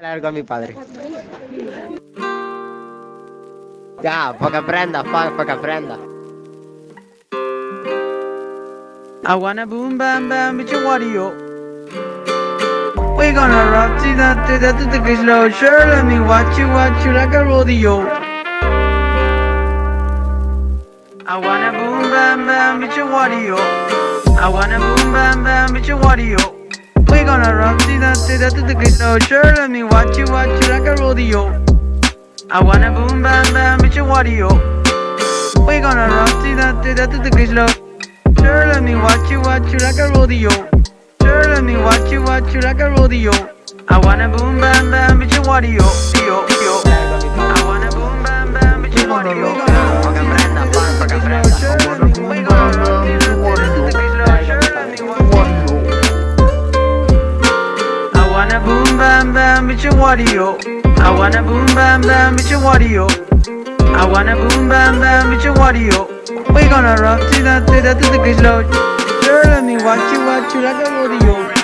hablar con mi padre. Ya, para que aprenda, para que aprenda. I wanna boom bam bam bitch Wario. We gonna rock to that to that to the slow sure let me watch you watch you like a rodeo. I wanna boom bam bam bitch Wario. I wanna boom bam bam bitch Wario. Gonna rock to that to that to the slow sure let me watch you watch you like a rodeo. I wanna boom bam bam bitch Wario. We gonna rock to that to that to the slow Sure, let me watch you, watch you like a rodeo. Sure, let me watch you, watch you like a rodeo. I wanna boom bam bam, bitch, what yo, bam bam, bitch, what yo. I wanna boom bam bam, bitch, what yo. I wanna boom bam bam, bitch, what yo. We gonna rock to that, to that, to the slow. Sure, let me watch you, watch you like a rodeo.